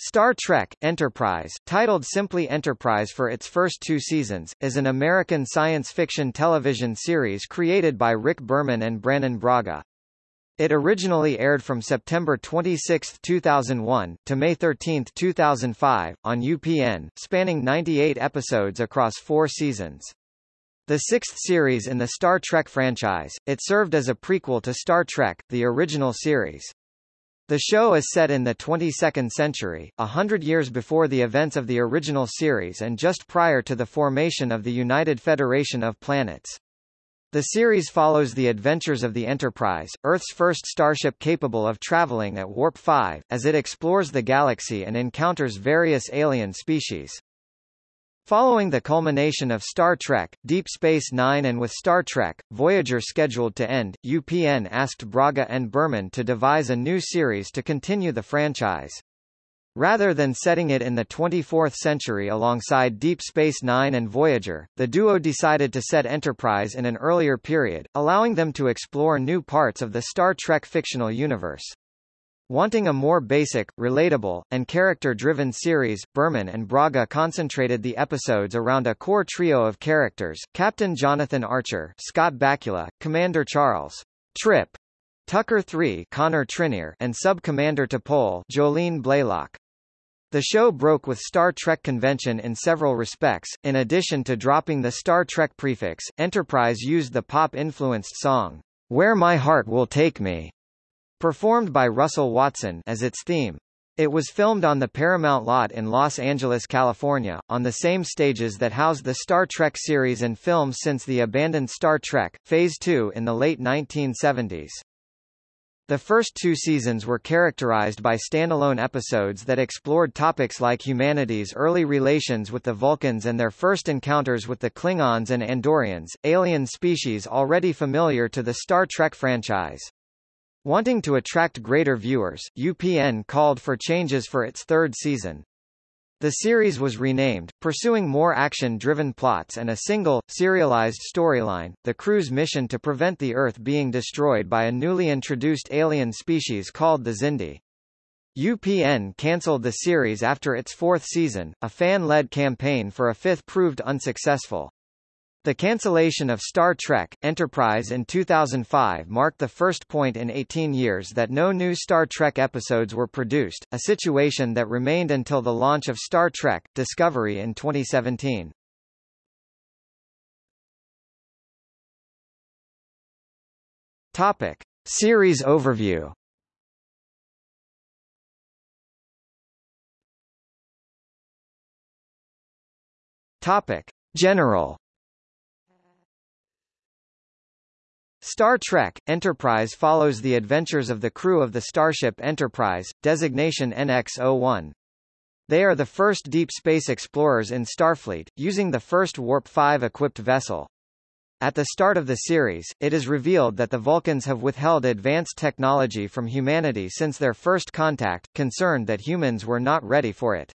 Star Trek, Enterprise, titled simply Enterprise for its first two seasons, is an American science fiction television series created by Rick Berman and Brannon Braga. It originally aired from September 26, 2001, to May 13, 2005, on UPN, spanning 98 episodes across four seasons. The sixth series in the Star Trek franchise, it served as a prequel to Star Trek, the original series. The show is set in the 22nd century, a hundred years before the events of the original series and just prior to the formation of the United Federation of Planets. The series follows the adventures of the Enterprise, Earth's first starship capable of traveling at Warp 5, as it explores the galaxy and encounters various alien species. Following the culmination of Star Trek, Deep Space Nine and with Star Trek, Voyager scheduled to end, UPN asked Braga and Berman to devise a new series to continue the franchise. Rather than setting it in the 24th century alongside Deep Space Nine and Voyager, the duo decided to set Enterprise in an earlier period, allowing them to explore new parts of the Star Trek fictional universe. Wanting a more basic, relatable, and character-driven series, Berman and Braga concentrated the episodes around a core trio of characters, Captain Jonathan Archer Scott Bakula, Commander Charles Trip Tucker III Connor Trinneer and Sub-Commander T'Pol Jolene Blalock. The show broke with Star Trek convention in several respects. In addition to dropping the Star Trek prefix, Enterprise used the pop-influenced song, Where My Heart Will Take Me, performed by Russell Watson as its theme. It was filmed on the Paramount lot in Los Angeles, California, on the same stages that housed the Star Trek series and films since the abandoned Star Trek, Phase 2 in the late 1970s. The first two seasons were characterized by standalone episodes that explored topics like humanity's early relations with the Vulcans and their first encounters with the Klingons and Andorians, alien species already familiar to the Star Trek franchise. Wanting to attract greater viewers, UPN called for changes for its third season. The series was renamed, pursuing more action-driven plots and a single, serialized storyline, the crew's mission to prevent the Earth being destroyed by a newly introduced alien species called the Xindi. UPN cancelled the series after its fourth season, a fan-led campaign for a fifth proved unsuccessful. The cancellation of Star Trek, Enterprise in 2005 marked the first point in 18 years that no new Star Trek episodes were produced, a situation that remained until the launch of Star Trek, Discovery in 2017. Topic. Series overview Topic. General Star Trek, Enterprise follows the adventures of the crew of the starship Enterprise, designation NX-01. They are the first deep space explorers in Starfleet, using the first Warp-5 equipped vessel. At the start of the series, it is revealed that the Vulcans have withheld advanced technology from humanity since their first contact, concerned that humans were not ready for it.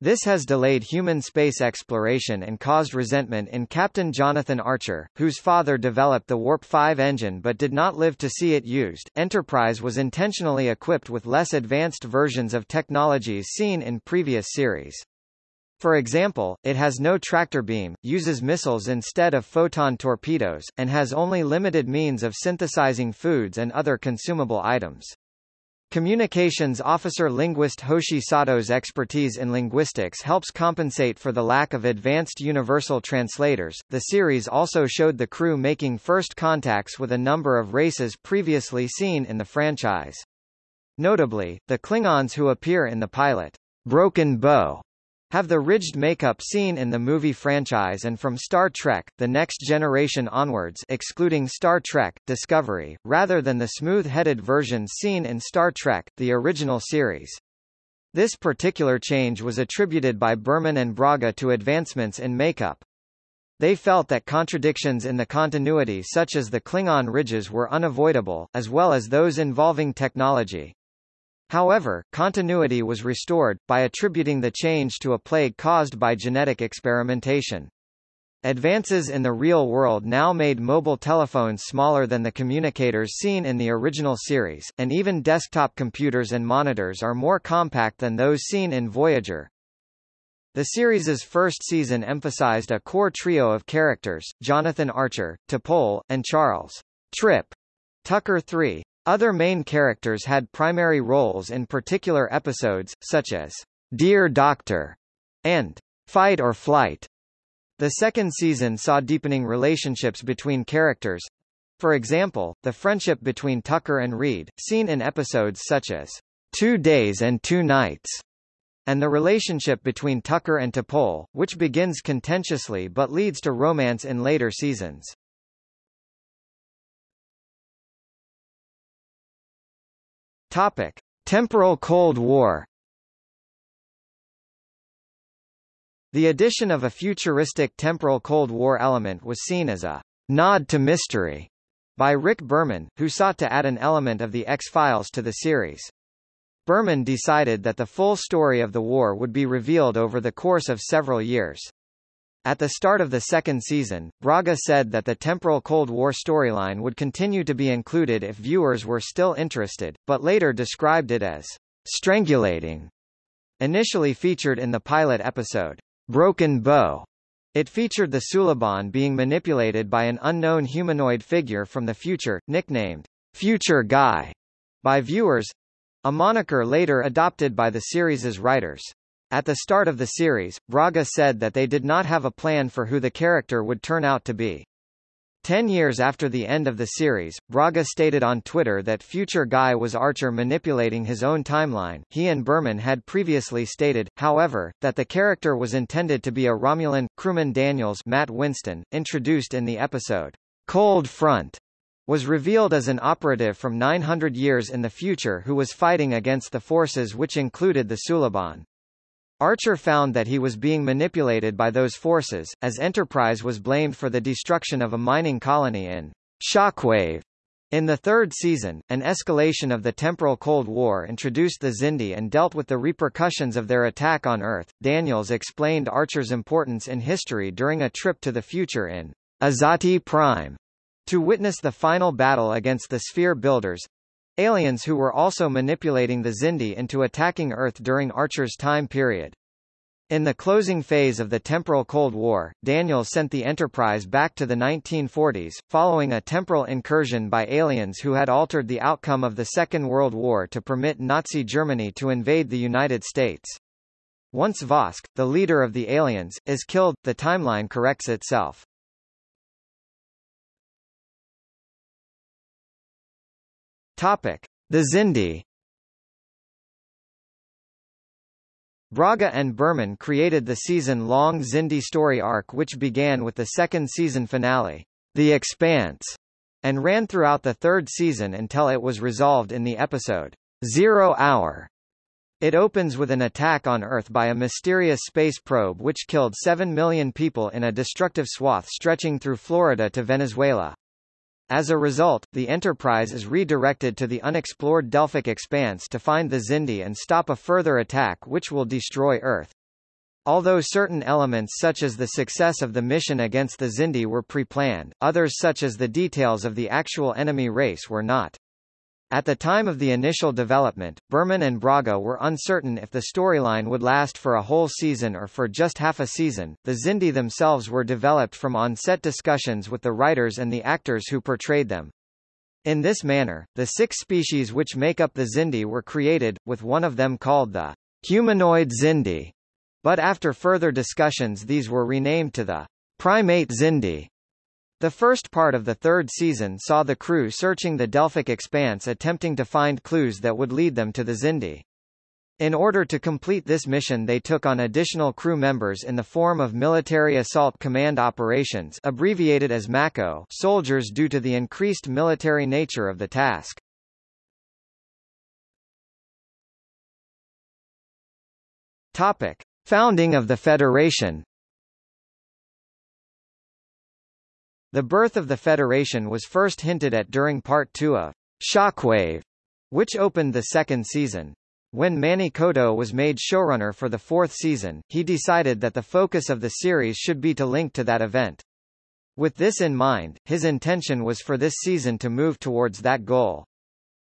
This has delayed human space exploration and caused resentment in Captain Jonathan Archer, whose father developed the Warp 5 engine but did not live to see it used. Enterprise was intentionally equipped with less advanced versions of technologies seen in previous series. For example, it has no tractor beam, uses missiles instead of photon torpedoes, and has only limited means of synthesizing foods and other consumable items. Communications officer linguist Hoshi Sato's expertise in linguistics helps compensate for the lack of advanced universal translators. The series also showed the crew making first contacts with a number of races previously seen in the franchise. Notably, the Klingons who appear in the pilot, Broken Bow, have the ridged makeup seen in the movie franchise and from Star Trek, The Next Generation onwards excluding Star Trek, Discovery, rather than the smooth-headed versions seen in Star Trek, the original series. This particular change was attributed by Berman and Braga to advancements in makeup. They felt that contradictions in the continuity such as the Klingon ridges were unavoidable, as well as those involving technology. However, continuity was restored, by attributing the change to a plague caused by genetic experimentation. Advances in the real world now made mobile telephones smaller than the communicators seen in the original series, and even desktop computers and monitors are more compact than those seen in Voyager. The series's first season emphasized a core trio of characters, Jonathan Archer, T'Pol, and Charles Trip Tucker III. Other main characters had primary roles in particular episodes, such as Dear Doctor and Fight or Flight. The second season saw deepening relationships between characters. For example, the friendship between Tucker and Reed, seen in episodes such as Two Days and Two Nights, and the relationship between Tucker and T'Pol, which begins contentiously but leads to romance in later seasons. Topic: Temporal Cold War The addition of a futuristic temporal Cold War element was seen as a nod to mystery by Rick Berman, who sought to add an element of the X-Files to the series. Berman decided that the full story of the war would be revealed over the course of several years. At the start of the second season, Braga said that the temporal Cold War storyline would continue to be included if viewers were still interested, but later described it as strangulating. Initially featured in the pilot episode, Broken Bow. It featured the Suliban being manipulated by an unknown humanoid figure from the future, nicknamed Future Guy by viewers, a moniker later adopted by the series's writers. At the start of the series, Braga said that they did not have a plan for who the character would turn out to be. Ten years after the end of the series, Braga stated on Twitter that future Guy was Archer manipulating his own timeline. He and Berman had previously stated, however, that the character was intended to be a Romulan, crewman Daniels Matt Winston, introduced in the episode Cold Front, was revealed as an operative from 900 years in the future who was fighting against the forces which included the Suliban. Archer found that he was being manipulated by those forces, as Enterprise was blamed for the destruction of a mining colony in Shockwave. In the third season, an escalation of the temporal Cold War introduced the Xindi and dealt with the repercussions of their attack on Earth. Daniels explained Archer's importance in history during a trip to the future in Azati Prime to witness the final battle against the Sphere Builders, Aliens who were also manipulating the Xindi into attacking Earth during Archer's time period. In the closing phase of the temporal Cold War, Daniels sent the Enterprise back to the 1940s, following a temporal incursion by aliens who had altered the outcome of the Second World War to permit Nazi Germany to invade the United States. Once Vosk, the leader of the aliens, is killed, the timeline corrects itself. Topic: The Xindi. Braga and Berman created the season-long Xindi story arc which began with the second season finale, The Expanse, and ran throughout the third season until it was resolved in the episode, Zero Hour. It opens with an attack on Earth by a mysterious space probe which killed 7 million people in a destructive swath stretching through Florida to Venezuela. As a result, the Enterprise is redirected to the unexplored Delphic expanse to find the Xindi and stop a further attack which will destroy Earth. Although certain elements such as the success of the mission against the Xindi were pre-planned, others such as the details of the actual enemy race were not. At the time of the initial development, Berman and Braga were uncertain if the storyline would last for a whole season or for just half a season. The Xindi themselves were developed from on-set discussions with the writers and the actors who portrayed them. In this manner, the six species which make up the Xindi were created, with one of them called the humanoid Xindi. But after further discussions these were renamed to the primate Xindi. The first part of the third season saw the crew searching the Delphic expanse attempting to find clues that would lead them to the Xindi. In order to complete this mission they took on additional crew members in the form of Military Assault Command Operations abbreviated as MACO soldiers due to the increased military nature of the task. Topic. Founding of the Federation The birth of the Federation was first hinted at during Part 2 of Shockwave, which opened the second season. When Manny Coto was made showrunner for the fourth season, he decided that the focus of the series should be to link to that event. With this in mind, his intention was for this season to move towards that goal.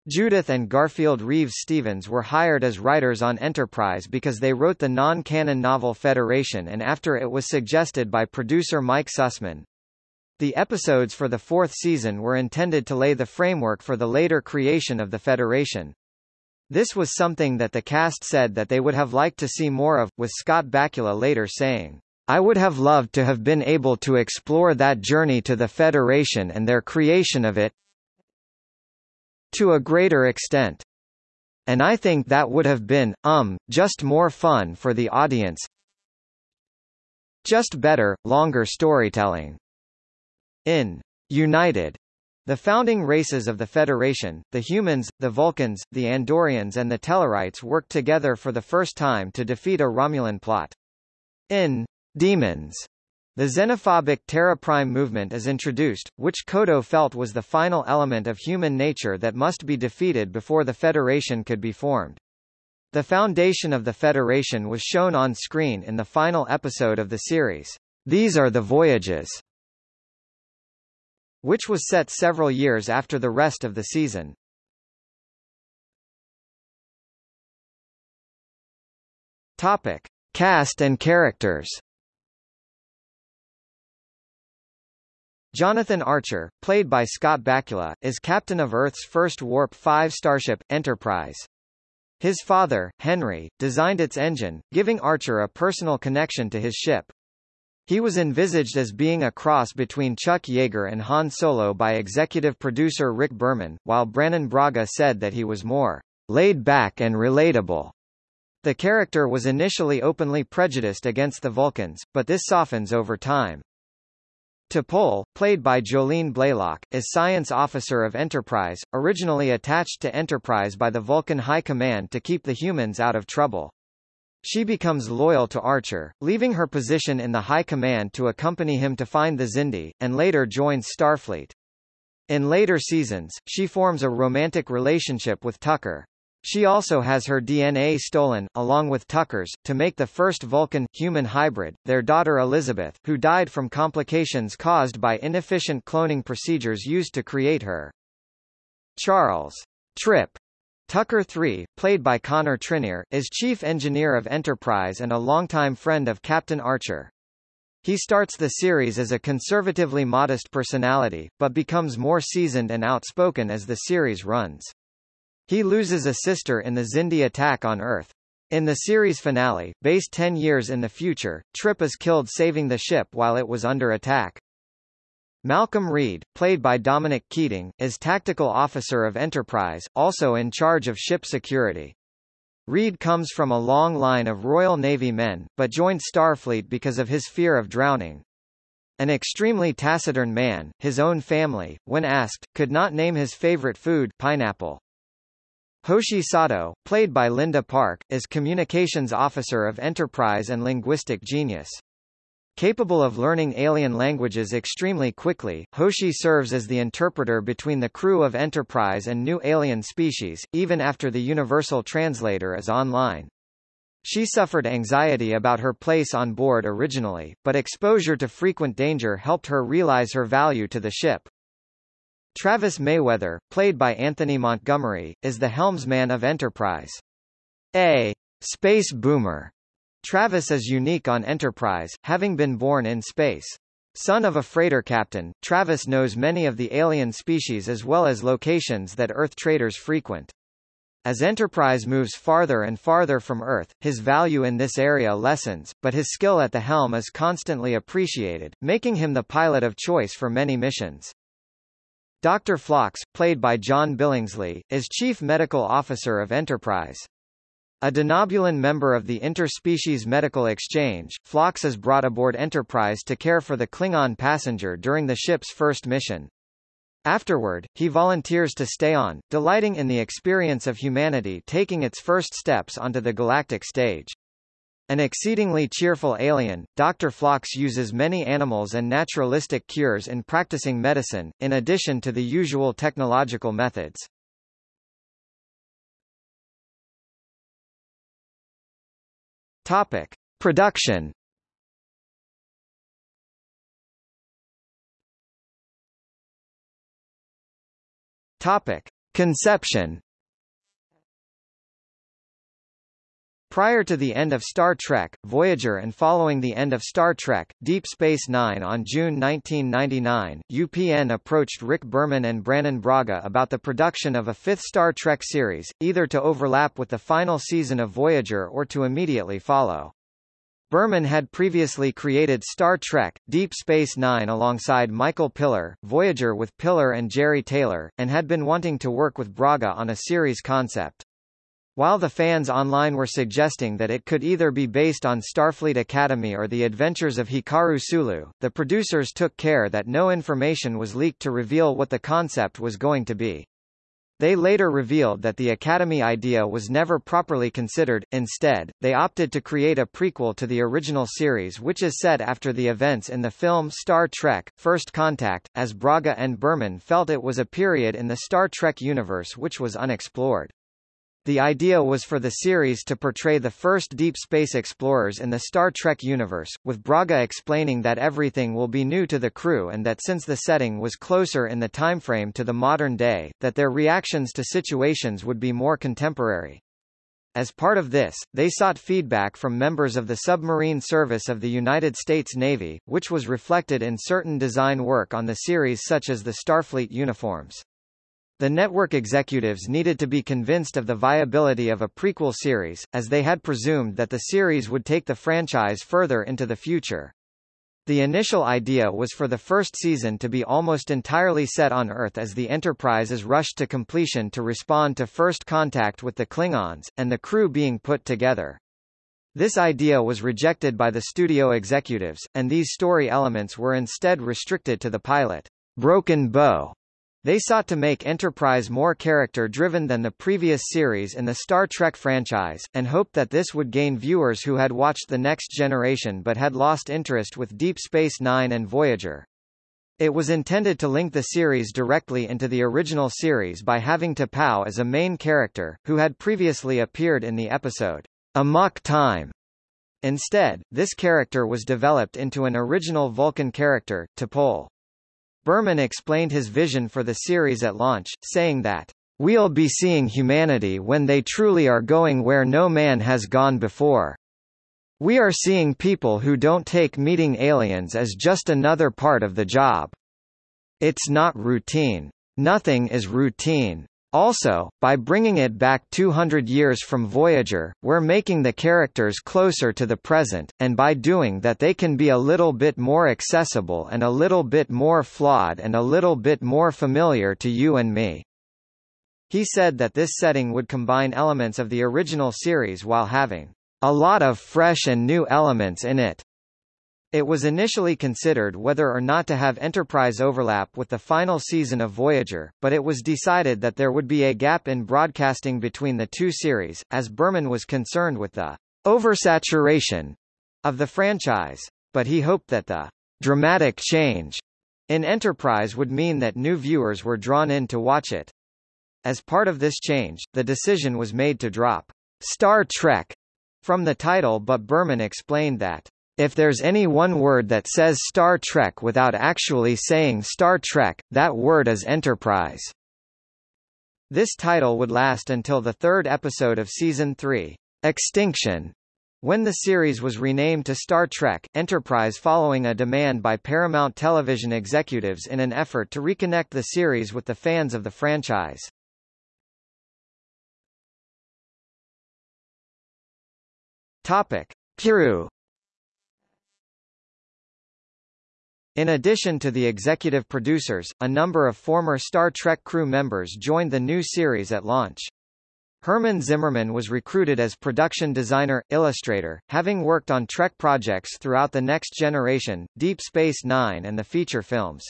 Judith and Garfield Reeves Stevens were hired as writers on Enterprise because they wrote the non-canon novel Federation and after it was suggested by producer Mike Sussman. The episodes for the fourth season were intended to lay the framework for the later creation of the Federation. This was something that the cast said that they would have liked to see more of, with Scott Bakula later saying, I would have loved to have been able to explore that journey to the Federation and their creation of it to a greater extent. And I think that would have been, um, just more fun for the audience. Just better, longer storytelling. In United, the founding races of the Federation, the humans, the Vulcans, the Andorians and the Tellarites worked together for the first time to defeat a Romulan plot. In Demons, the xenophobic Terra Prime movement is introduced, which Coto felt was the final element of human nature that must be defeated before the Federation could be formed. The foundation of the Federation was shown on screen in the final episode of the series. These are the Voyages which was set several years after the rest of the season. Topic: Cast and characters. Jonathan Archer, played by Scott Bakula, is captain of Earth's first Warp 5 starship, Enterprise. His father, Henry, designed its engine, giving Archer a personal connection to his ship. He was envisaged as being a cross between Chuck Yeager and Han Solo by executive producer Rick Berman, while Brannon Braga said that he was more laid back and relatable. The character was initially openly prejudiced against the Vulcans, but this softens over time. T'Pol, played by Jolene Blalock, is science officer of Enterprise, originally attached to Enterprise by the Vulcan High Command to keep the humans out of trouble. She becomes loyal to Archer, leaving her position in the High Command to accompany him to find the Xindi, and later joins Starfleet. In later seasons, she forms a romantic relationship with Tucker. She also has her DNA stolen, along with Tucker's, to make the first Vulcan-human hybrid, their daughter Elizabeth, who died from complications caused by inefficient cloning procedures used to create her. Charles Trip Tucker III, played by Connor Trinneer, is chief engineer of Enterprise and a longtime friend of Captain Archer. He starts the series as a conservatively modest personality, but becomes more seasoned and outspoken as the series runs. He loses a sister in the Xindi attack on Earth. In the series finale, based 10 years in the future, Trip is killed saving the ship while it was under attack. Malcolm Reed, played by Dominic Keating, is tactical officer of Enterprise, also in charge of ship security. Reed comes from a long line of Royal Navy men, but joined Starfleet because of his fear of drowning. An extremely taciturn man, his own family, when asked, could not name his favorite food pineapple. Hoshi Sato, played by Linda Park, is communications officer of Enterprise and linguistic genius. Capable of learning alien languages extremely quickly, Hoshi serves as the interpreter between the crew of Enterprise and new alien species, even after the Universal Translator is online. She suffered anxiety about her place on board originally, but exposure to frequent danger helped her realize her value to the ship. Travis Mayweather, played by Anthony Montgomery, is the helmsman of Enterprise. A space boomer Travis is unique on Enterprise, having been born in space. Son of a freighter captain, Travis knows many of the alien species as well as locations that Earth traders frequent. As Enterprise moves farther and farther from Earth, his value in this area lessens, but his skill at the helm is constantly appreciated, making him the pilot of choice for many missions. Dr. Phlox, played by John Billingsley, is Chief Medical Officer of Enterprise. A Denobulan member of the Interspecies Medical Exchange, Phlox is brought aboard Enterprise to care for the Klingon passenger during the ship's first mission. Afterward, he volunteers to stay on, delighting in the experience of humanity taking its first steps onto the galactic stage. An exceedingly cheerful alien, Dr. Phlox uses many animals and naturalistic cures in practicing medicine, in addition to the usual technological methods. Topic. Production Topic. Conception Prior to the end of Star Trek, Voyager and following the end of Star Trek, Deep Space Nine on June 1999, UPN approached Rick Berman and Brannon Braga about the production of a fifth Star Trek series, either to overlap with the final season of Voyager or to immediately follow. Berman had previously created Star Trek, Deep Space Nine alongside Michael Piller, Voyager with Piller and Jeri Taylor, and had been wanting to work with Braga on a series concept. While the fans online were suggesting that it could either be based on Starfleet Academy or the adventures of Hikaru Sulu, the producers took care that no information was leaked to reveal what the concept was going to be. They later revealed that the Academy idea was never properly considered, instead, they opted to create a prequel to the original series which is set after the events in the film Star Trek, First Contact, as Braga and Berman felt it was a period in the Star Trek universe which was unexplored. The idea was for the series to portray the first deep space explorers in the Star Trek universe, with Braga explaining that everything will be new to the crew and that since the setting was closer in the timeframe to the modern day, that their reactions to situations would be more contemporary. As part of this, they sought feedback from members of the Submarine Service of the United States Navy, which was reflected in certain design work on the series such as the Starfleet uniforms. The network executives needed to be convinced of the viability of a prequel series, as they had presumed that the series would take the franchise further into the future. The initial idea was for the first season to be almost entirely set on Earth as the Enterprise is rushed to completion to respond to first contact with the Klingons, and the crew being put together. This idea was rejected by the studio executives, and these story elements were instead restricted to the pilot, Broken Bow, they sought to make Enterprise more character-driven than the previous series in the Star Trek franchise, and hoped that this would gain viewers who had watched The Next Generation but had lost interest with Deep Space Nine and Voyager. It was intended to link the series directly into the original series by having T'Pau as a main character, who had previously appeared in the episode, Amok Time. Instead, this character was developed into an original Vulcan character, T'Pol. Berman explained his vision for the series at launch, saying that, We'll be seeing humanity when they truly are going where no man has gone before. We are seeing people who don't take meeting aliens as just another part of the job. It's not routine. Nothing is routine. Also, by bringing it back 200 years from Voyager, we're making the characters closer to the present, and by doing that they can be a little bit more accessible and a little bit more flawed and a little bit more familiar to you and me. He said that this setting would combine elements of the original series while having a lot of fresh and new elements in it. It was initially considered whether or not to have Enterprise overlap with the final season of Voyager, but it was decided that there would be a gap in broadcasting between the two series, as Berman was concerned with the oversaturation of the franchise. But he hoped that the dramatic change in Enterprise would mean that new viewers were drawn in to watch it. As part of this change, the decision was made to drop Star Trek from the title but Berman explained that if there's any one word that says Star Trek without actually saying Star Trek, that word is Enterprise. This title would last until the third episode of Season 3, Extinction, when the series was renamed to Star Trek, Enterprise following a demand by Paramount Television executives in an effort to reconnect the series with the fans of the franchise. Topic. Piru In addition to the executive producers, a number of former Star Trek crew members joined the new series at launch. Herman Zimmerman was recruited as production designer, illustrator, having worked on Trek projects throughout The Next Generation, Deep Space Nine and the feature films.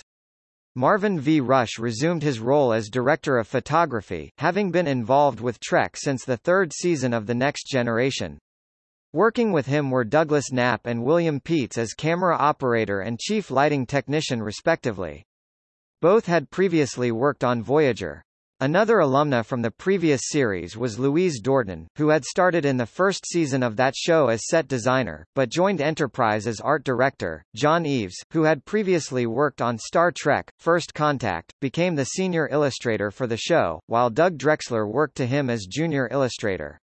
Marvin V. Rush resumed his role as director of photography, having been involved with Trek since the third season of The Next Generation. Working with him were Douglas Knapp and William Peets as camera operator and chief lighting technician respectively. Both had previously worked on Voyager. Another alumna from the previous series was Louise Dorton, who had started in the first season of that show as set designer, but joined Enterprise as art director. John Eaves, who had previously worked on Star Trek, First Contact, became the senior illustrator for the show, while Doug Drexler worked to him as junior illustrator.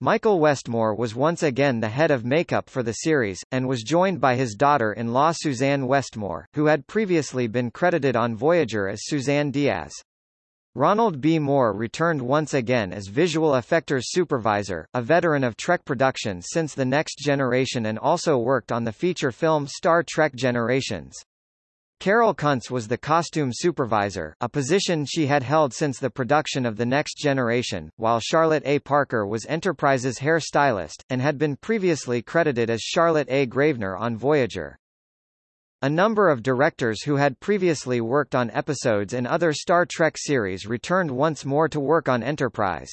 Michael Westmore was once again the head of makeup for the series, and was joined by his daughter-in-law Suzanne Westmore, who had previously been credited on Voyager as Suzanne Diaz. Ronald B. Moore returned once again as visual effectors supervisor, a veteran of Trek productions since The Next Generation and also worked on the feature film Star Trek Generations. Carol Kuntz was the costume supervisor, a position she had held since the production of The Next Generation, while Charlotte A. Parker was Enterprise's hair stylist, and had been previously credited as Charlotte A. Gravener on Voyager. A number of directors who had previously worked on episodes in other Star Trek series returned once more to work on Enterprise.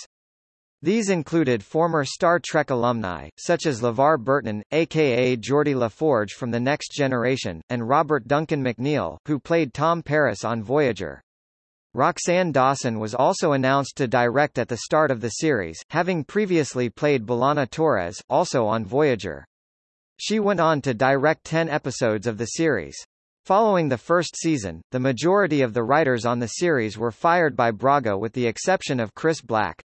These included former Star Trek alumni, such as LeVar Burton, aka Geordi LaForge from The Next Generation, and Robert Duncan McNeill, who played Tom Paris on Voyager. Roxann Dawson was also announced to direct at the start of the series, having previously played B'Elanna Torres, also on Voyager. She went on to direct 10 episodes of the series. Following the first season, the majority of the writers on the series were fired by Braga with the exception of Chris Black.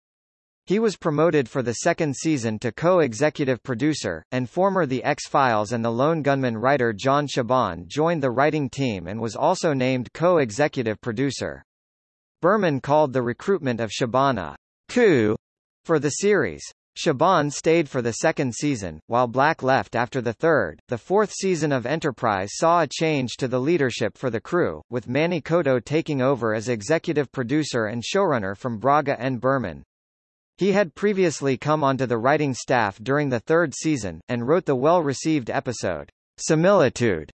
He was promoted for the second season to co-executive producer, and former The X-Files and The Lone Gunmen writer John Shiban joined the writing team and was also named co-executive producer. Berman called the recruitment of Shiban a coup for the series. Shiban stayed for the second season, while Black left after the third. The fourth season of Enterprise saw a change to the leadership for the crew, with Manny Coto taking over as executive producer and showrunner from Braga and Berman. He had previously come onto the writing staff during the third season, and wrote the well-received episode, Similitude.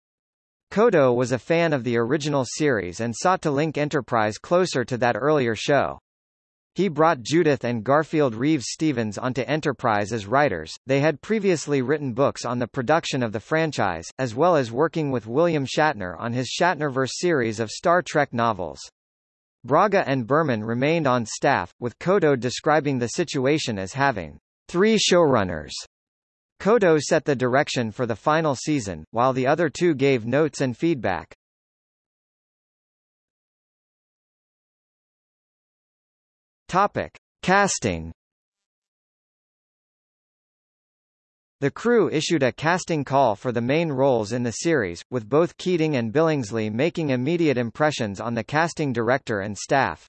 Coto was a fan of the original series and sought to link Enterprise closer to that earlier show. He brought Judith and Garfield Reeves Stevens onto Enterprise as writers. They had previously written books on the production of the franchise, as well as working with William Shatner on his Shatnerverse series of Star Trek novels. Braga and Berman remained on staff, with Coto describing the situation as having three showrunners. Coto set the direction for the final season, while the other two gave notes and feedback. Topic: Casting. The crew issued a casting call for the main roles in the series, with both Keating and Billingsley making immediate impressions on the casting director and staff.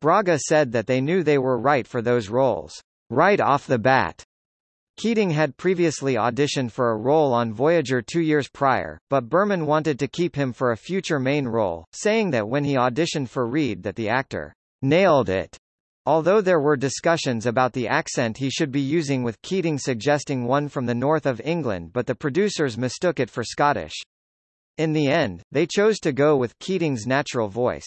Braga said that they knew they were right for those roles, right off the bat. Keating had previously auditioned for a role on Voyager two years prior, but Berman wanted to keep him for a future main role, saying that when he auditioned for Reed that the actor nailed it. Although there were discussions about the accent he should be using with Keating suggesting one from the north of England but the producers mistook it for Scottish. In the end, they chose to go with Keating's natural voice.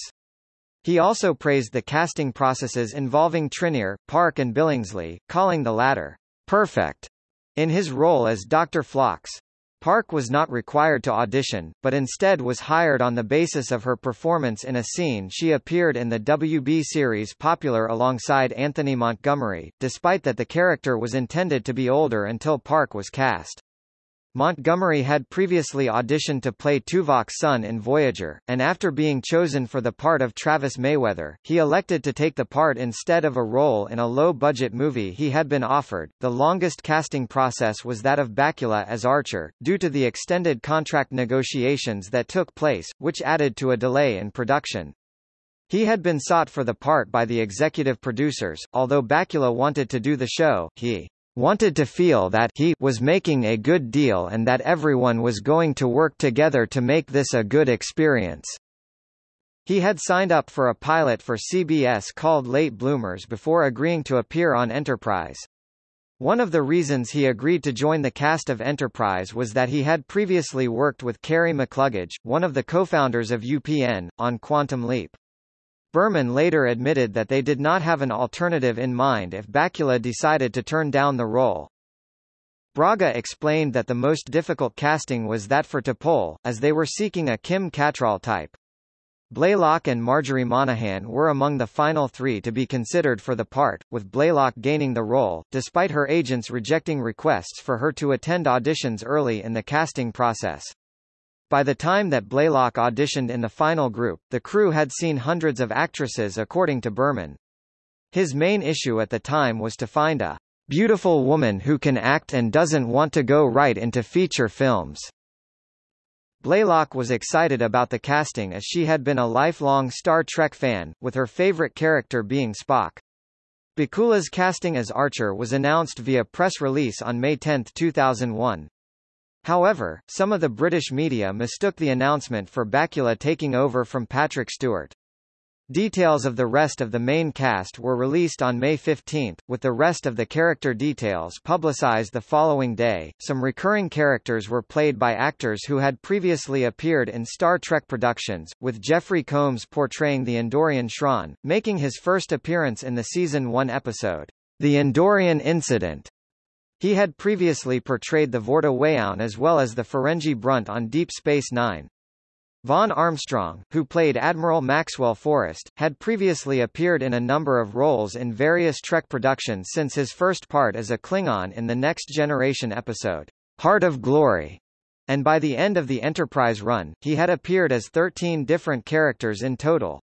He also praised the casting processes involving Trinneer, Park and Billingsley, calling the latter, perfect, in his role as Dr. Phlox. Park was not required to audition, but instead was hired on the basis of her performance in a scene she appeared in the WB series Popular alongside Anthony Montgomery, despite that the character was intended to be older until Park was cast. Montgomery had previously auditioned to play Tuvok's son in Voyager, and after being chosen for the part of Travis Mayweather, he elected to take the part instead of a role in a low-budget movie he had been offered. The longest casting process was that of Bakula as Archer, due to the extended contract negotiations that took place, which added to a delay in production. He had been sought for the part by the executive producers, although Bakula wanted to do the show, he wanted to feel that he was making a good deal and that everyone was going to work together to make this a good experience. He had signed up for a pilot for CBS called Late Bloomers before agreeing to appear on Enterprise. One of the reasons he agreed to join the cast of Enterprise was that he had previously worked with Kerry McCluggage, one of the co-founders of UPN, on Quantum Leap. Berman later admitted that they did not have an alternative in mind if Bakula decided to turn down the role. Braga explained that the most difficult casting was that for T'Pol, as they were seeking a Kim Cattrall type. Blalock and Marjorie Monaghan were among the final three to be considered for the part, with Blalock gaining the role, despite her agents rejecting requests for her to attend auditions early in the casting process. By the time that Blalock auditioned in the final group, the crew had seen hundreds of actresses according to Berman. His main issue at the time was to find a beautiful woman who can act and doesn't want to go right into feature films. Blalock was excited about the casting as she had been a lifelong Star Trek fan, with her favorite character being Spock. Bakula's casting as Archer was announced via press release on May 10, 2001. However, some of the British media mistook the announcement for Bakula taking over from Patrick Stewart. Details of the rest of the main cast were released on May 15, with the rest of the character details publicized the following day. Some recurring characters were played by actors who had previously appeared in Star Trek productions, with Jeffrey Combs portraying the Andorian Shran, making his first appearance in the season 1 episode, The Andorian Incident. He had previously portrayed the Vorta Weyoun as well as the Ferengi Brunt on Deep Space Nine. Vaughn Armstrong, who played Admiral Maxwell Forrest, had previously appeared in a number of roles in various Trek productions since his first part as a Klingon in the Next Generation episode, Heart of Glory, and by the end of the Enterprise run, he had appeared as 13 different characters in total.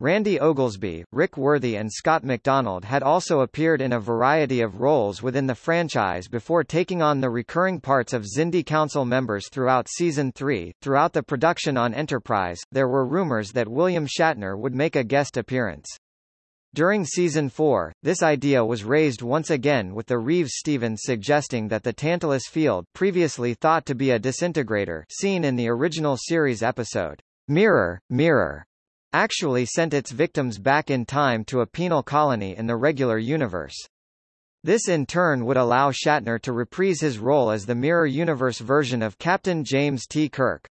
Randy Oglesby, Rick Worthy and Scott MacDonald had also appeared in a variety of roles within the franchise before taking on the recurring parts of Xindi Council members throughout Season 3. Throughout the production on Enterprise, there were rumors that William Shatner would make a guest appearance. During Season 4, this idea was raised once again with the Reeves-Stevens suggesting that the Tantalus field previously thought to be a disintegrator seen in the original series episode, Mirror, Mirror, actually sent its victims back in time to a penal colony in the regular universe. This in turn would allow Shatner to reprise his role as the Mirror Universe version of Captain James T. Kirk.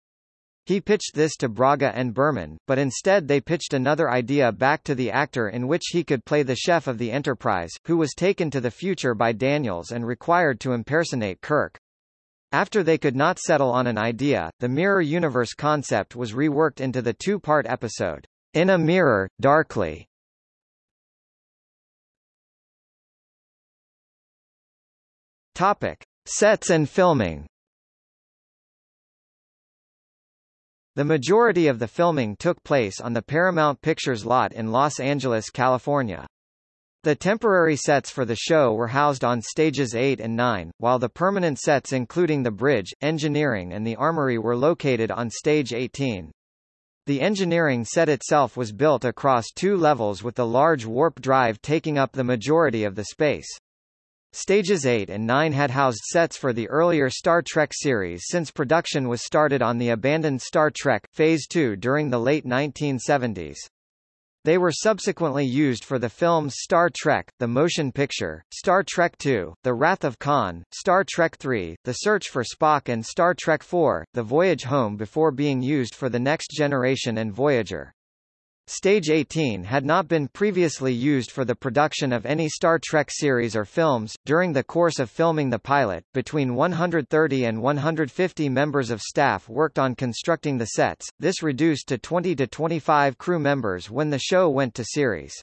He pitched this to Braga and Berman, but instead they pitched another idea back to the actor in which he could play the chef of the Enterprise, who was taken to the future by Daniels and required to impersonate Kirk. After they could not settle on an idea, the mirror universe concept was reworked into the two-part episode, In a Mirror, Darkly. Topic. Sets and filming The majority of the filming took place on the Paramount Pictures lot in Los Angeles, California. The temporary sets for the show were housed on stages 8 and 9, while the permanent sets including the bridge, engineering and the armory were located on stage 18. The engineering set itself was built across two levels with the large warp drive taking up the majority of the space. Stages 8 and 9 had housed sets for the earlier Star Trek series since production was started on the abandoned Star Trek, Phase 2 during the late 1970s. They were subsequently used for the films Star Trek, the motion picture, Star Trek II, The Wrath of Khan, Star Trek III, The Search for Spock and Star Trek IV, The Voyage Home before being used for The Next Generation and Voyager. Stage 18 had not been previously used for the production of any Star Trek series or films. During the course of filming the pilot, between 130 and 150 members of staff worked on constructing the sets, this reduced to 20 to 25 crew members when the show went to series.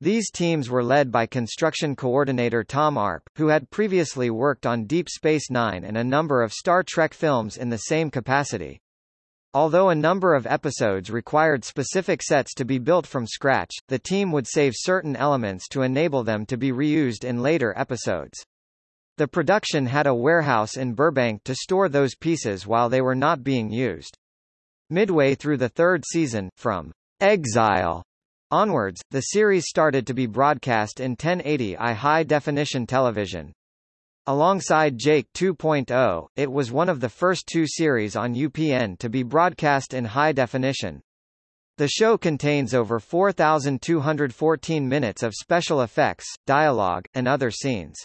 These teams were led by construction coordinator Tom Arp, who had previously worked on Deep Space Nine and a number of Star Trek films in the same capacity. Although a number of episodes required specific sets to be built from scratch, the team would save certain elements to enable them to be reused in later episodes. The production had a warehouse in Burbank to store those pieces while they were not being used. Midway through the third season, from Exile onwards, the series started to be broadcast in 1080i high-definition television. Alongside Jake 2.0, it was one of the first two series on UPN to be broadcast in high definition. The show contains over 4,214 minutes of special effects, dialogue, and other scenes.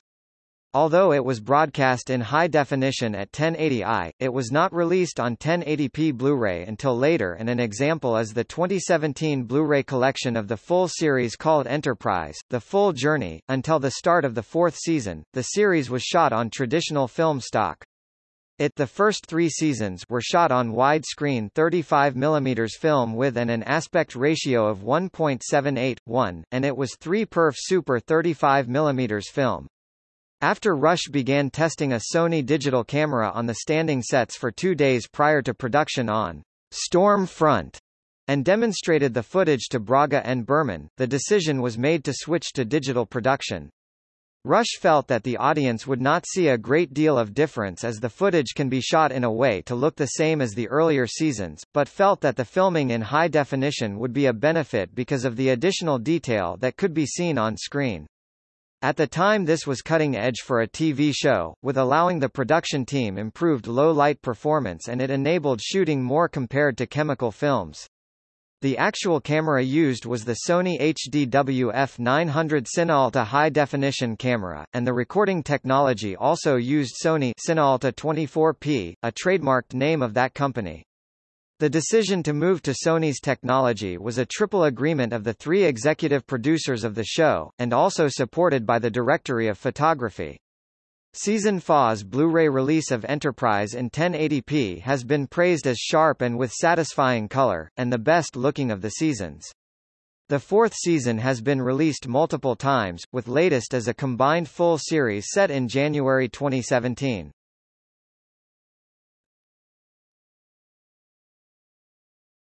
Although it was broadcast in high definition at 1080i, it was not released on 1080p Blu-ray until later and an example is the 2017 Blu-ray collection of the full series called Enterprise, The Full Journey. Until the start of the fourth season, the series was shot on traditional film stock. It the first three seasons were shot on widescreen 35 mm film with an, an aspect ratio of 1.78:1, and it was 3 perf super 35 mm film. After Rush began testing a Sony digital camera on the standing sets for two days prior to production on Storm Front, and demonstrated the footage to Braga and Berman, the decision was made to switch to digital production. Rush felt that the audience would not see a great deal of difference as the footage can be shot in a way to look the same as the earlier seasons, but felt that the filming in high definition would be a benefit because of the additional detail that could be seen on screen. At the time this was cutting edge for a TV show, with allowing the production team improved low-light performance and it enabled shooting more compared to chemical films. The actual camera used was the Sony HDWF 900 Cinealta high-definition camera, and the recording technology also used Sony Cinealta 24p, a trademarked name of that company. The decision to move to Sony's technology was a triple agreement of the three executive producers of the show, and also supported by the Director of Photography. Season 4's Blu-ray release of Enterprise in 1080p has been praised as sharp and with satisfying color, and the best looking of the seasons. The fourth season has been released multiple times, with latest as a combined full series set in January 2017.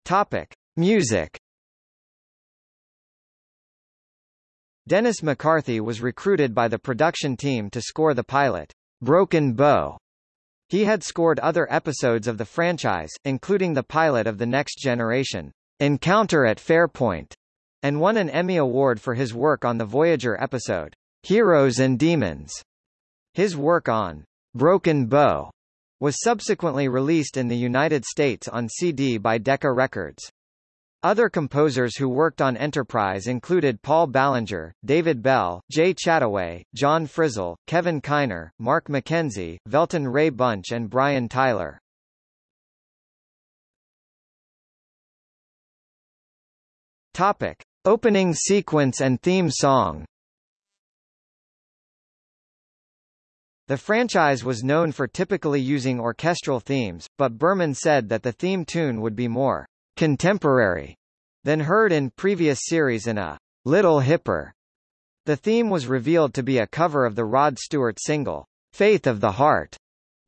Topic. Music Dennis McCarthy was recruited by the production team to score the pilot, Broken Bow. He had scored other episodes of the franchise, including the pilot of The Next Generation, Encounter at Farpoint, and won an Emmy Award for his work on the Voyager episode, Heroes and Demons. His work on Broken Bow was subsequently released in the United States on CD by Decca Records. Other composers who worked on Enterprise included Paul Baillargeon, David Bell, Jay Chattaway, John Frizzell, Kevin Kiner, Mark McKenzie, Velton Ray Bunch and Brian Tyler. Topic. Opening sequence and theme song The franchise was known for typically using orchestral themes, but Berman said that the theme tune would be more contemporary than heard in previous series in a little hipper. The theme was revealed to be a cover of the Rod Stewart single, Faith of the Heart,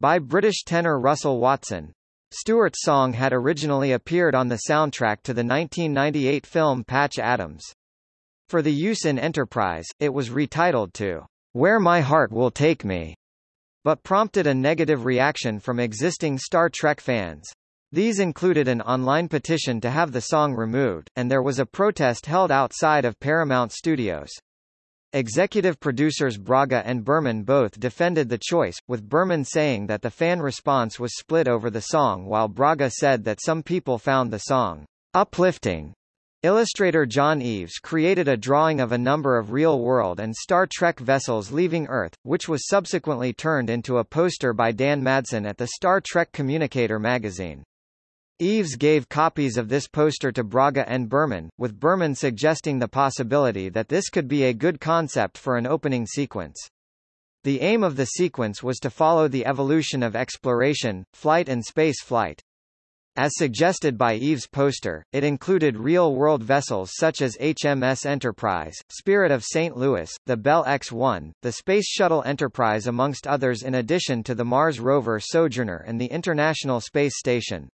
by British tenor Russell Watson. Stewart's song had originally appeared on the soundtrack to the 1998 film Patch Adams. For the use in Enterprise, it was retitled to Where My Heart Will Take Me, but prompted a negative reaction from existing Star Trek fans. These included an online petition to have the song removed, and there was a protest held outside of Paramount Studios. Executive producers Braga and Berman both defended the choice, with Berman saying that the fan response was split over the song while Braga said that some people found the song uplifting. Illustrator John Eaves created a drawing of a number of real-world and Star Trek vessels leaving Earth, which was subsequently turned into a poster by Dan Madsen at the Star Trek Communicator magazine. Eaves gave copies of this poster to Braga and Berman, with Berman suggesting the possibility that this could be a good concept for an opening sequence. The aim of the sequence was to follow the evolution of exploration, flight and space flight. As suggested by Eaves' poster, it included real-world vessels such as HMS Enterprise, Spirit of St. Louis, the Bell X-1, the Space Shuttle Enterprise amongst others in addition to the Mars rover Sojourner and the International Space Station.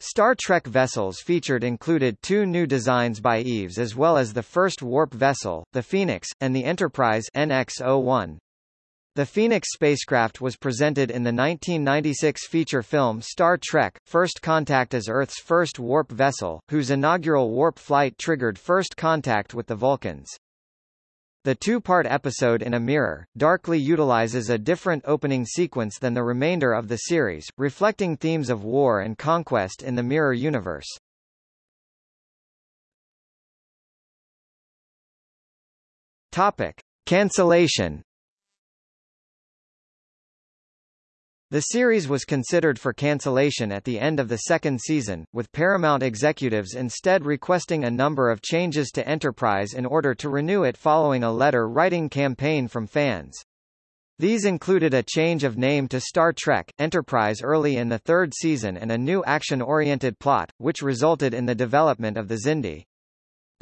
Star Trek vessels featured included two new designs by Eaves as well as the first warp vessel, the Phoenix, and the Enterprise NX-01. The Phoenix spacecraft was presented in the 1996 feature film Star Trek, First Contact as Earth's first warp vessel, whose inaugural warp flight triggered first contact with the Vulcans. The two-part episode in a mirror, darkly utilizes a different opening sequence than the remainder of the series, reflecting themes of war and conquest in the mirror universe. Topic. Cancellation The series was considered for cancellation at the end of the second season, with Paramount executives instead requesting a number of changes to Enterprise in order to renew it following a letter-writing campaign from fans. These included a change of name to Star Trek, Enterprise early in the third season and a new action-oriented plot, which resulted in the development of the Xindi.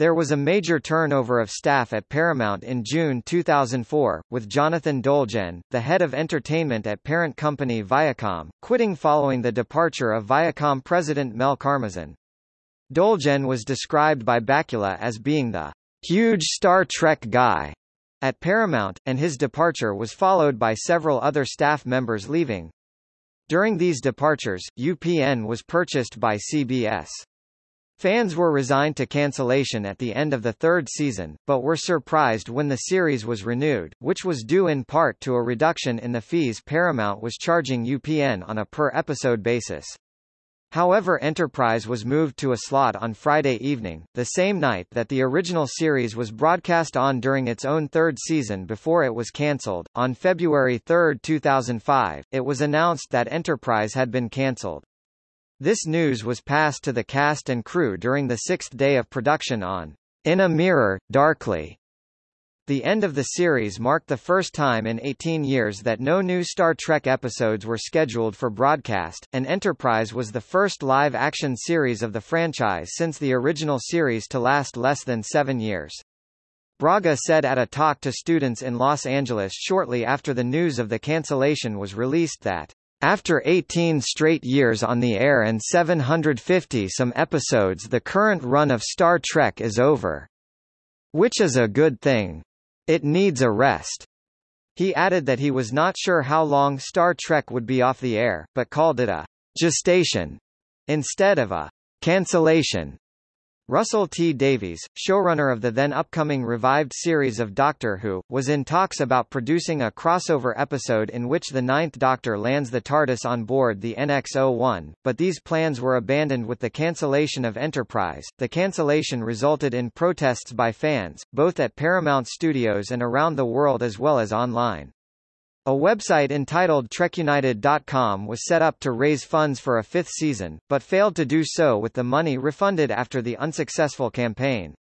There was a major turnover of staff at Paramount in June 2004, with Jonathan Dolgen, the head of entertainment at parent company Viacom, quitting following the departure of Viacom president Mel Karmazin. Dolgen was described by Bakula as being the huge Star Trek guy at Paramount, and his departure was followed by several other staff members leaving. During these departures, UPN was purchased by CBS. Fans were resigned to cancellation at the end of the third season, but were surprised when the series was renewed, which was due in part to a reduction in the fees Paramount was charging UPN on a per-episode basis. However Enterprise was moved to a slot on Friday evening, the same night that the original series was broadcast on during its own third season before it was cancelled. On February 3, 2005, it was announced that Enterprise had been cancelled. This news was passed to the cast and crew during the sixth day of production on In a Mirror, Darkly. The end of the series marked the first time in 18 years that no new Star Trek episodes were scheduled for broadcast, and Enterprise was the first live-action series of the franchise since the original series to last less than seven years. Braga said at a talk to students in Los Angeles shortly after the news of the cancellation was released that after 18 straight years on the air and 750 some episodes the current run of Star Trek is over. Which is a good thing. It needs a rest. He added that he was not sure how long Star Trek would be off the air, but called it a gestation instead of a cancellation. Russell T. Davies, showrunner of the then upcoming revived series of Doctor Who, was in talks about producing a crossover episode in which the Ninth Doctor lands the TARDIS on board the NX-01, but these plans were abandoned with the cancellation of Enterprise. The cancellation resulted in protests by fans, both at Paramount Studios and around the world as well as online. A website entitled TrekUnited.com was set up to raise funds for a fifth season, but failed to do so with the money refunded after the unsuccessful campaign.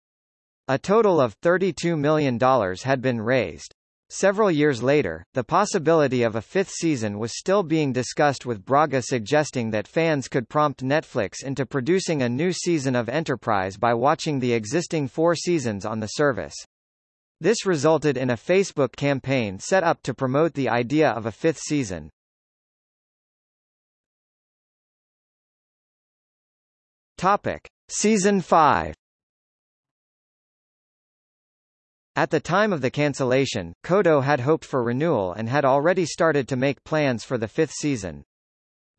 A total of $32 million had been raised. Several years later, the possibility of a fifth season was still being discussed with Braga suggesting that fans could prompt Netflix into producing a new season of Enterprise by watching the existing four seasons on the service. This resulted in a Facebook campaign set up to promote the idea of a fifth season. Topic: Season 5 At the time of the cancellation, Coto had hoped for renewal and had already started to make plans for the fifth season.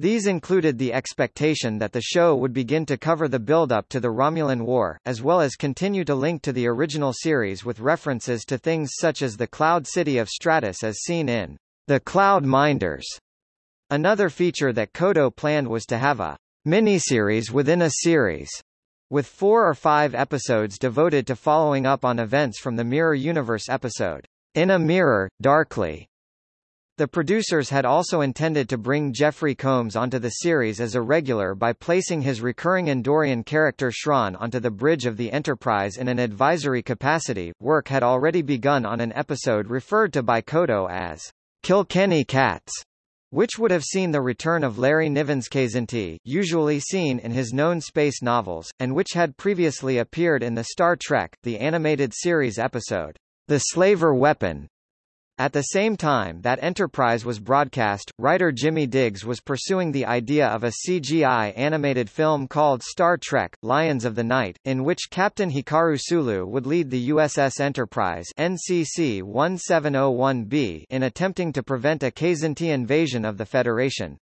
These included the expectation that the show would begin to cover the build-up to the Romulan War, as well as continue to link to the original series with references to things such as the Cloud City of Stratos as seen in The Cloud Minders. Another feature that Coto planned was to have a miniseries within a series, with four or five episodes devoted to following up on events from the Mirror Universe episode, In a Mirror, Darkly, the producers had also intended to bring Jeffrey Combs onto the series as a regular by placing his recurring Andorian character Shran onto the bridge of the Enterprise in an advisory capacity. Work had already begun on an episode referred to by Coto as Kilkenny Cats, which would have seen the return of Larry Niven's Kzinti, usually seen in his known space novels, and which had previously appeared in the Star Trek, the animated series episode, The Slaver Weapon, at the same time that Enterprise was broadcast, writer Jimmy Diggs was pursuing the idea of a CGI animated film called Star Trek, Lions of the Night, in which Captain Hikaru Sulu would lead the USS Enterprise NCC 1701B in attempting to prevent a Kzinti invasion of the Federation.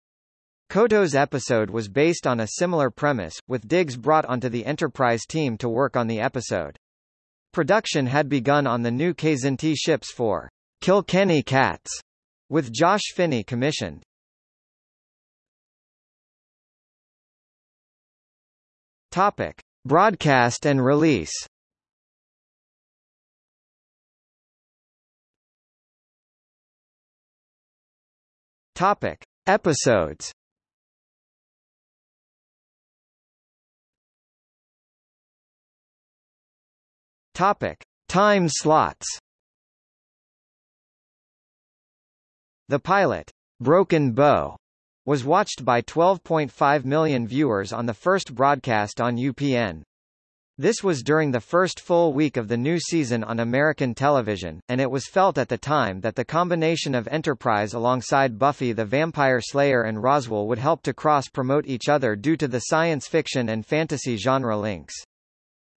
Coto's episode was based on a similar premise, with Diggs brought onto the Enterprise team to work on the episode. Production had begun on the new Kzinti ships for Kilkenny Cats, with Josh Finney commissioned. Topic: Broadcast and release. Topic: Episodes. Topic: Time slots. The pilot, Broken Bow, was watched by 12.5 million viewers on the first broadcast on UPN. This was during the first full week of the new season on American television, and it was felt at the time that the combination of Enterprise alongside Buffy the Vampire Slayer and Roswell would help to cross-promote each other due to the science fiction and fantasy genre links.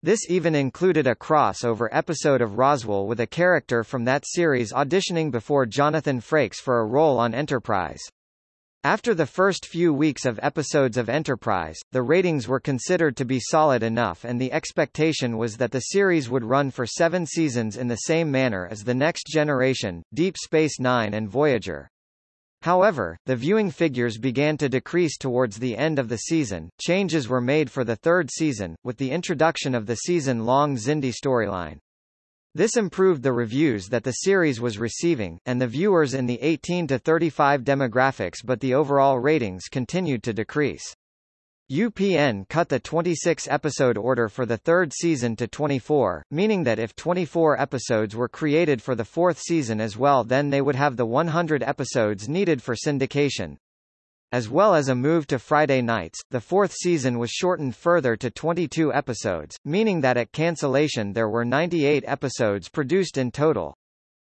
This even included a crossover episode of Roswell with a character from that series auditioning before Jonathan Frakes for a role on Enterprise. After the first few weeks of episodes of Enterprise, the ratings were considered to be solid enough and the expectation was that the series would run for seven seasons in the same manner as The Next Generation, Deep Space Nine and Voyager. However, the viewing figures began to decrease towards the end of the season. Changes were made for the third season, with the introduction of the season-long Xindi storyline. This improved the reviews that the series was receiving, and the viewers in the 18 to 35 demographics but the overall ratings continued to decrease. UPN cut the 26-episode order for the third season to 24, meaning that if 24 episodes were created for the fourth season as well then they would have the 100 episodes needed for syndication. As well as a move to Friday nights, the fourth season was shortened further to 22 episodes, meaning that at cancellation there were 98 episodes produced in total.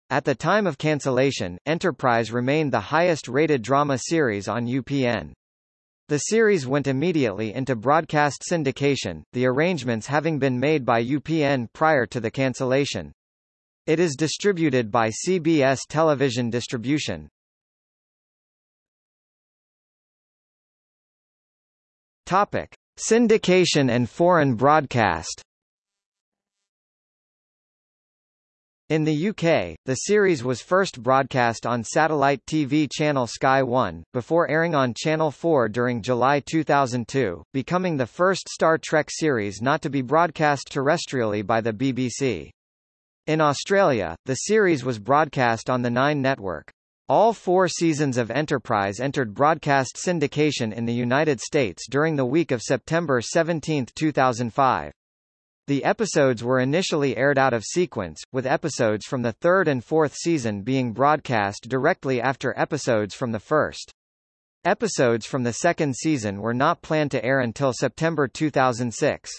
At the time of cancellation, Enterprise remained the highest-rated drama series on UPN. The series went immediately into broadcast syndication, the arrangements having been made by UPN prior to the cancellation. It is distributed by CBS Television Distribution. Topic: Syndication and foreign broadcast. In the UK, the series was first broadcast on satellite TV channel Sky 1, before airing on Channel 4 during July 2002, becoming the first Star Trek series not to be broadcast terrestrially by the BBC. In Australia, the series was broadcast on the Nine network. All four seasons of Enterprise entered broadcast syndication in the United States during the week of September 17, 2005. The episodes were initially aired out of sequence, with episodes from the third and fourth season being broadcast directly after episodes from the first. Episodes from the second season were not planned to air until September 2006.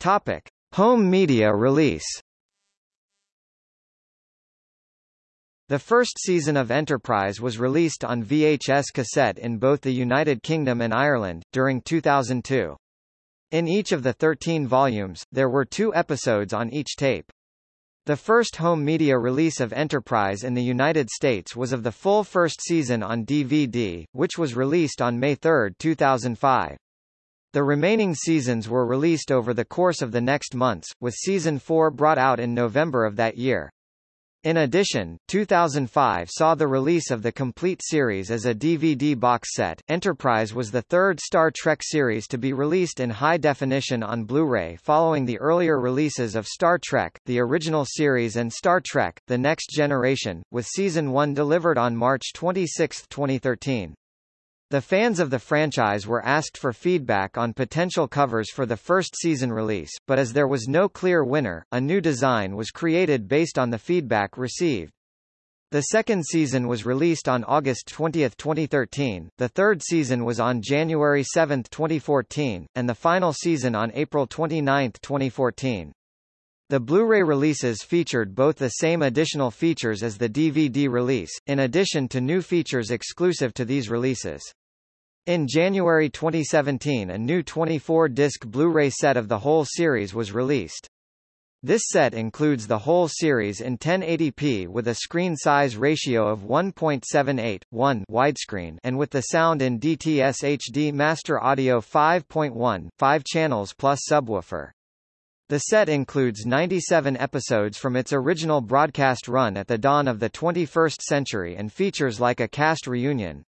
Topic: Home media release. The first season of Enterprise was released on VHS cassette in both the United Kingdom and Ireland, during 2002. In each of the 13 volumes, there were two episodes on each tape. The first home media release of Enterprise in the United States was of the full first season on DVD, which was released on May 3, 2005. The remaining seasons were released over the course of the next months, with Season 4 brought out in November of that year. In addition, 2005 saw the release of the complete series as a DVD box set. Enterprise was the third Star Trek series to be released in high definition on Blu-ray following the earlier releases of Star Trek, the original series and Star Trek, The Next Generation, with Season 1 delivered on March 26, 2013. The fans of the franchise were asked for feedback on potential covers for the first season release, but as there was no clear winner, a new design was created based on the feedback received. The second season was released on August 20, 2013, the third season was on January 7, 2014, and the final season on April 29, 2014. The Blu-ray releases featured both the same additional features as the DVD release, in addition to new features exclusive to these releases. In January 2017 a new 24-disc Blu-ray set of the whole series was released. This set includes the whole series in 1080p with a screen size ratio of 1.78, 1 widescreen and with the sound in DTS HD Master Audio 5.1, 5 channels plus subwoofer. The set includes 97 episodes from its original broadcast run at the dawn of the 21st century and features like a cast reunion.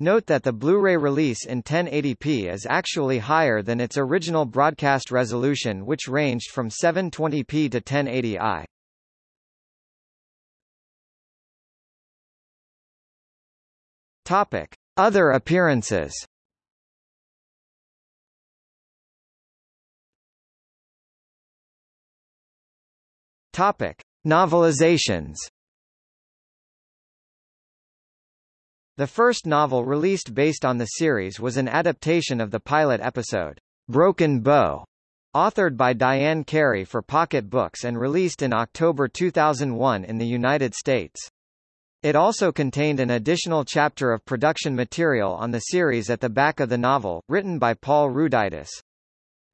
Note that the Blu-ray release in 1080p is actually higher than its original broadcast resolution which ranged from 720p to 1080i. Topic: Other appearances. Topic: Novelizations. The first novel released based on the series was an adaptation of the pilot episode, Broken Bow, authored by Diane Carey for Pocket Books and released in October 2001 in the United States. It also contained an additional chapter of production material on the series at the back of the novel, written by Paul Ruditis.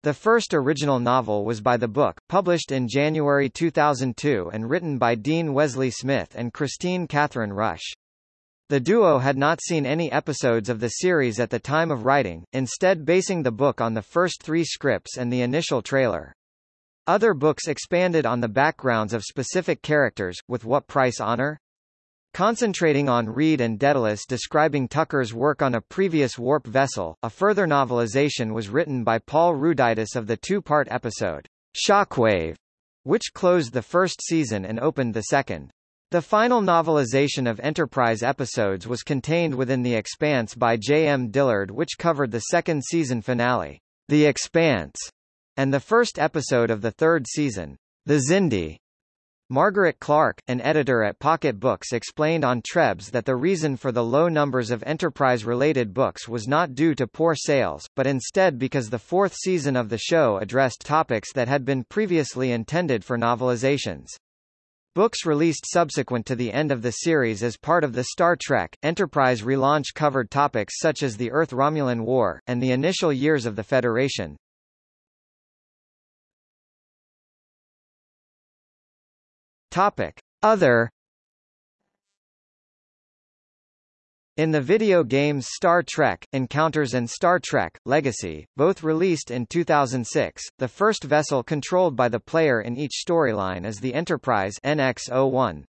The first original novel was by the book, published in January 2002 and written by Dean Wesley Smith and Kristine Kathryn Rusch. The duo had not seen any episodes of the series at the time of writing, instead basing the book on the first three scripts and the initial trailer. Other books expanded on the backgrounds of specific characters, with What Price Honor? Concentrating on Reed and Daedalus describing Tucker's work on a previous warp vessel, a further novelization was written by Paul Ruditis of the two-part episode, Shockwave, which closed the first season and opened the second. The final novelization of Enterprise episodes was contained within The Expanse by J. M. Dillard which covered the second season finale, The Expanse, and the first episode of the third season, The Xindi. Margaret Clark, an editor at Pocket Books explained on Trebs that the reason for the low numbers of Enterprise-related books was not due to poor sales, but instead because the fourth season of the show addressed topics that had been previously intended for novelizations. Books released subsequent to the end of the series as part of the Star Trek, Enterprise relaunch covered topics such as the Earth-Romulan War, and the initial years of the Federation. Topic. Other In the video games Star Trek, Encounters and Star Trek, Legacy, both released in 2006, the first vessel controlled by the player in each storyline is the Enterprise NX-01.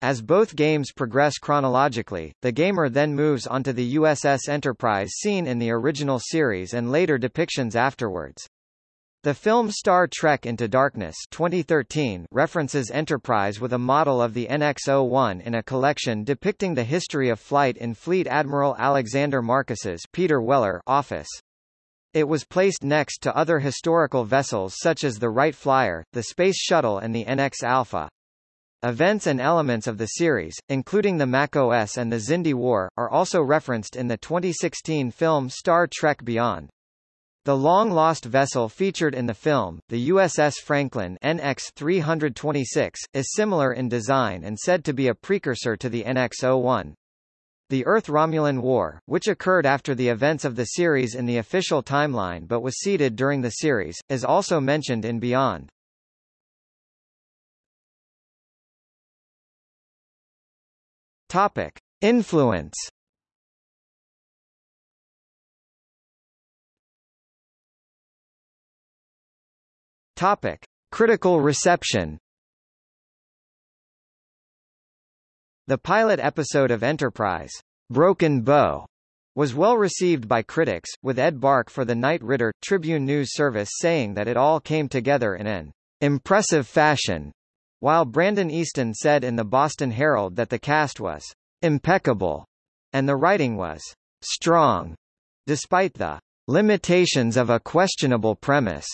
As both games progress chronologically, the gamer then moves onto the USS Enterprise seen in the original series and later depictions afterwards. The film Star Trek Into Darkness 2013 references Enterprise with a model of the NX-01 in a collection depicting the history of flight in Fleet Admiral Alexander Marcus's Peter Weller office. It was placed next to other historical vessels such as the Wright Flyer, the Space Shuttle and the NX Alpha. Events and elements of the series, including the MACOs and the Xindi War, are also referenced in the 2016 film Star Trek Beyond. The long-lost vessel featured in the film, the USS Franklin NX-326, is similar in design and said to be a precursor to the NX-01. The Earth-Romulan War, which occurred after the events of the series in the official timeline but was seeded during the series, is also mentioned in Beyond. Topic. Influence Topic: Critical reception. The pilot episode of Enterprise, Broken Bow, was well received by critics, with Ed Bark for the Knight Ridder Tribune News Service saying that it all came together in an impressive fashion, while Brandon Easton said in the Boston Herald that the cast was impeccable and the writing was strong, despite the limitations of a questionable premise.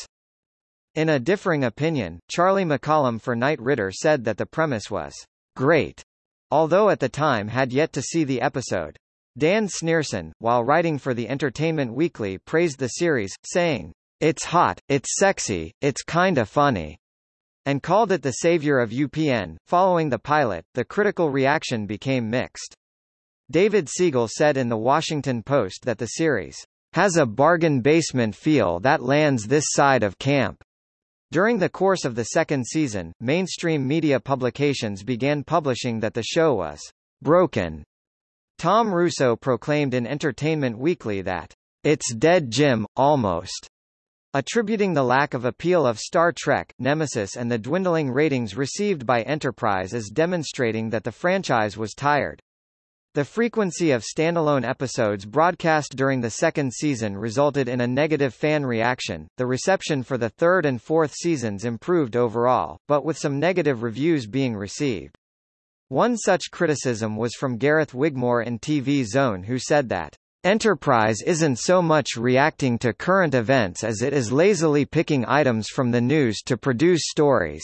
In a differing opinion, Charlie McCollum for Knight Ridder said that the premise was great, although at the time had yet to see the episode. Dan Snierson, while writing for the Entertainment Weekly praised the series, saying, It's hot, it's sexy, it's kinda funny, and called it the savior of UPN. Following the pilot, the critical reaction became mixed. David Siegel said in The Washington Post that the series has a bargain basement feel that lands this side of camp. During the course of the second season, mainstream media publications began publishing that the show was broken. Tom Russo proclaimed in Entertainment Weekly that it's dead Jim, almost, attributing the lack of appeal of Star Trek, Nemesis and the dwindling ratings received by Enterprise as demonstrating that the franchise was tired. The frequency of standalone episodes broadcast during the second season resulted in a negative fan reaction. The reception for the third and fourth seasons improved overall, but with some negative reviews being received. One such criticism was from Gareth Wigmore in TV Zone who said that Enterprise isn't so much reacting to current events as it is lazily picking items from the news to produce stories.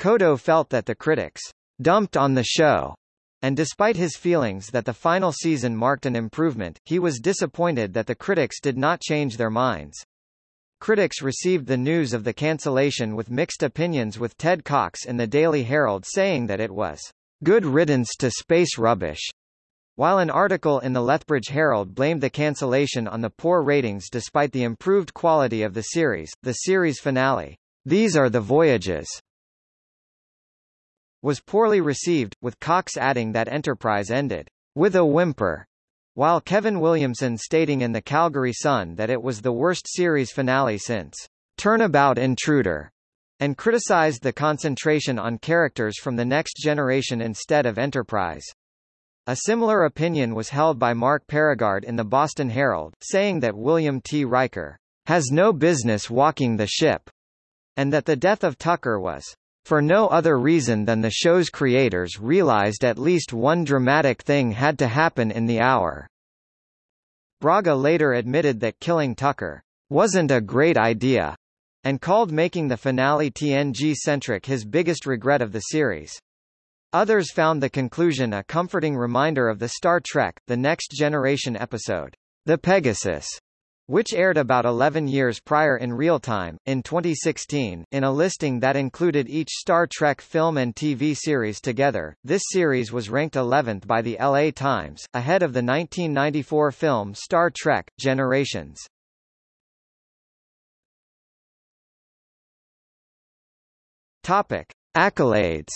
Coto felt that the critics dumped on the show, and despite his feelings that the final season marked an improvement, he was disappointed that the critics did not change their minds. Critics received the news of the cancellation with mixed opinions with Ted Cox in the Daily Herald saying that it was good riddance to space rubbish, while an article in the Lethbridge Herald blamed the cancellation on the poor ratings despite the improved quality of the series, the series finale, These Are the Voyages, was poorly received, with Cox adding that Enterprise ended with a whimper, while Kevin Williamson stating in the Calgary Sun that it was the worst series finale since Turnabout Intruder, and criticized the concentration on characters from the next generation instead of Enterprise. A similar opinion was held by Mark Perigard in the Boston Herald, saying that William T. Riker has no business walking the ship, and that the death of Tucker was for no other reason than the show's creators realized at least one dramatic thing had to happen in the hour. Braga later admitted that killing Tucker wasn't a great idea, and called making the finale TNG-centric his biggest regret of the series. Others found the conclusion a comforting reminder of the Star Trek, The Next Generation episode, The Pegasus, which aired about 11 years prior in real time, in 2016, in a listing that included each Star Trek film and TV series together. This series was ranked 11th by the LA Times, ahead of the 1994 film Star Trek Generations. Topic: Accolades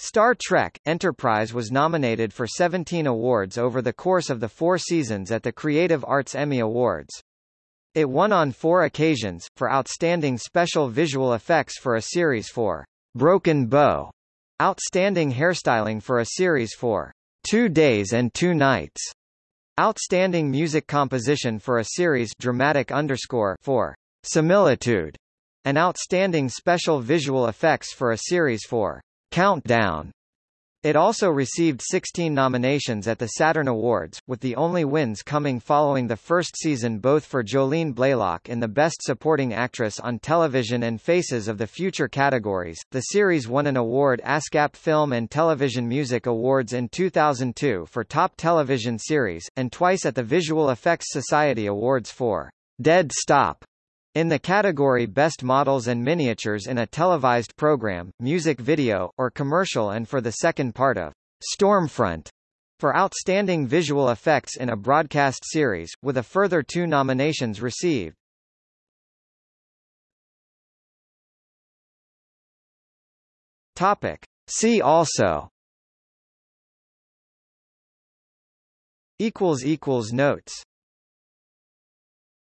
Star Trek Enterprise was nominated for 17 awards over the course of the four seasons at the Creative Arts Emmy Awards. It won on four occasions, for Outstanding Special Visual Effects for a series for Broken Bow, Outstanding Hairstyling for a series for Two Days and Two Nights, Outstanding Music Composition for a series Dramatic underscore for Similitude, and Outstanding Special Visual Effects for a series for Countdown. It also received 16 nominations at the Saturn Awards, with the only wins coming following the first season both for Jolene Blalock in the Best Supporting Actress on Television and Faces of the Future categories. The series won an award ASCAP Film and Television Music Awards in 2002 for Top Television Series, and twice at the Visual Effects Society Awards for Dead Stop in the category Best Models and Miniatures in a Televised Program, Music Video, or Commercial and for the second part of Stormfront for Outstanding Visual Effects in a Broadcast Series, with a further two nominations received. Topic. See also Notes